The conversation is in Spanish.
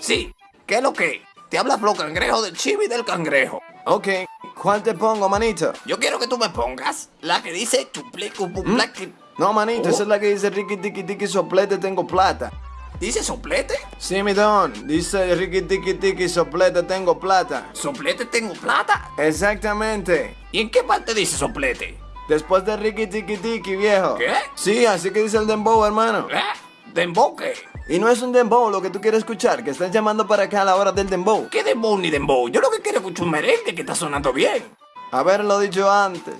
Sí, ¿qué es lo que? Te habla Flo Cangrejo del chibi del cangrejo. Ok, ¿cuál te pongo, manito? Yo quiero que tú me pongas la que dice cupu, plaqui. No, manito, esa es la que dice Ricky Tiki Tiki Soplete Tengo Plata. ¿Dice soplete? Sí, mi don, dice Ricky Tiki Tiki Soplete Tengo Plata. ¿Soplete tengo plata? Exactamente. ¿Y en qué parte dice soplete? Después de Ricky Tiki Tiki, viejo. ¿Qué? Sí, así que dice el dembow, hermano. ¿Eh? ¿De emboque? Y no es un dembow lo que tú quieres escuchar, que están llamando para acá a la hora del dembow. ¿Qué dembow ni dembow? Yo lo que quiero es escuchar un merengue que está sonando bien. Haberlo dicho antes.